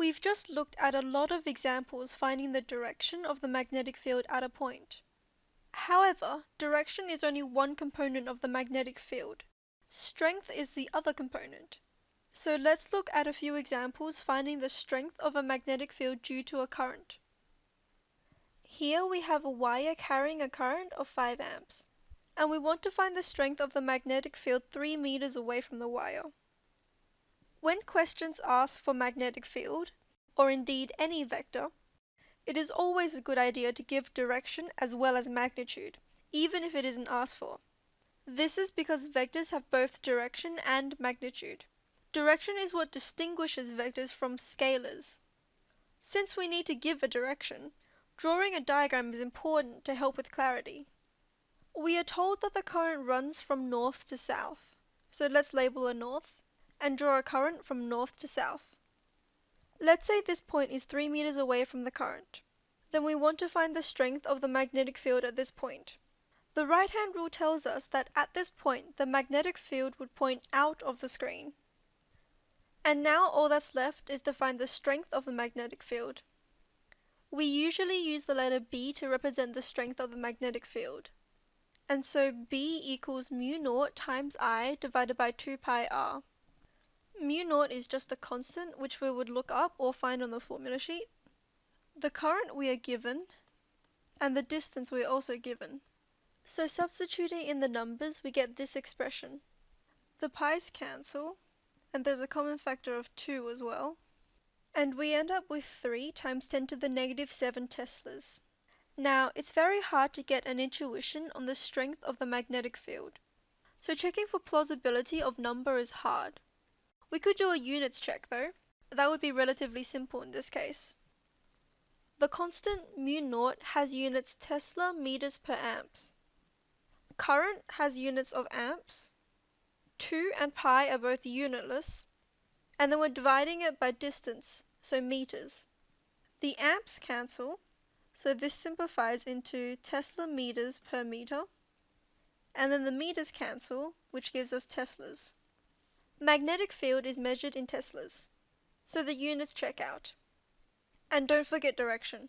We've just looked at a lot of examples finding the direction of the magnetic field at a point. However, direction is only one component of the magnetic field. Strength is the other component. So let's look at a few examples finding the strength of a magnetic field due to a current. Here we have a wire carrying a current of 5 amps, and we want to find the strength of the magnetic field 3 meters away from the wire. When questions ask for magnetic field, or indeed any vector, it is always a good idea to give direction as well as magnitude, even if it isn't asked for. This is because vectors have both direction and magnitude. Direction is what distinguishes vectors from scalars. Since we need to give a direction, drawing a diagram is important to help with clarity. We are told that the current runs from north to south, so let's label a north and draw a current from north to south. Let's say this point is 3 meters away from the current. Then we want to find the strength of the magnetic field at this point. The right hand rule tells us that at this point the magnetic field would point out of the screen. And now all that's left is to find the strength of the magnetic field. We usually use the letter B to represent the strength of the magnetic field. And so B equals mu naught times I divided by 2 pi r. Mu naught is just a constant which we would look up or find on the formula sheet. The current we are given, and the distance we are also given. So substituting in the numbers we get this expression. The pi's cancel, and there's a common factor of 2 as well. And we end up with 3 times 10 to the negative 7 teslas. Now, it's very hard to get an intuition on the strength of the magnetic field. So checking for plausibility of number is hard. We could do a units check though. That would be relatively simple in this case. The constant mu naught has units Tesla meters per amps. Current has units of amps. 2 and pi are both unitless. And then we're dividing it by distance, so meters. The amps cancel, so this simplifies into Tesla meters per meter. And then the meters cancel, which gives us teslas. Magnetic field is measured in teslas, so the units check out. And don't forget direction.